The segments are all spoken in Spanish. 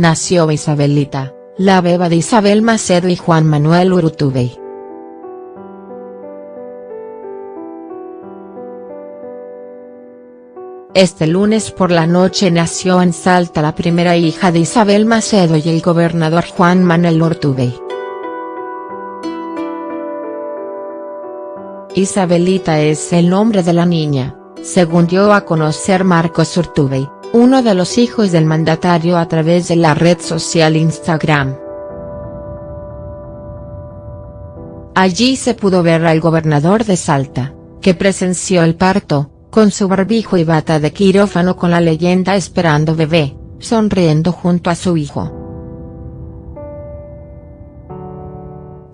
nació Isabelita, la beba de Isabel Macedo y Juan Manuel Urtubey. Este lunes por la noche nació en Salta la primera hija de Isabel Macedo y el gobernador Juan Manuel Urtubey. Isabelita es el nombre de la niña, según dio a conocer Marcos Urtubey, uno de los hijos del mandatario a través de la red social Instagram. Allí se pudo ver al gobernador de Salta, que presenció el parto, con su barbijo y bata de quirófano con la leyenda esperando bebé, sonriendo junto a su hijo.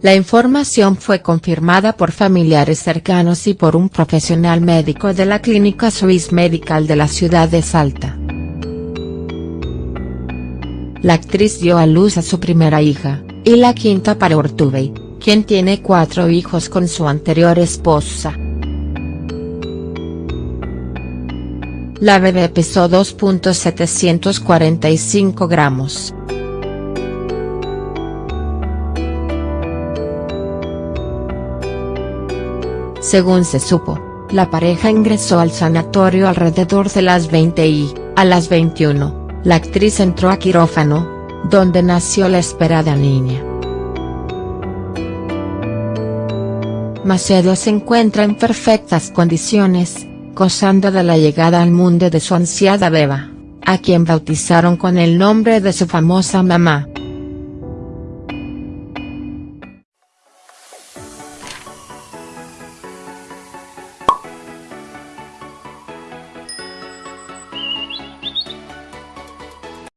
La información fue confirmada por familiares cercanos y por un profesional médico de la clínica Swiss Medical de la ciudad de Salta. La actriz dio a luz a su primera hija, y la quinta para Ortubey, quien tiene cuatro hijos con su anterior esposa. La bebé pesó 2.745 gramos. Según se supo, la pareja ingresó al sanatorio alrededor de las 20 y, a las 21, la actriz entró a quirófano, donde nació la esperada niña. Macedo se encuentra en perfectas condiciones, gozando de la llegada al mundo de su ansiada beba, a quien bautizaron con el nombre de su famosa mamá.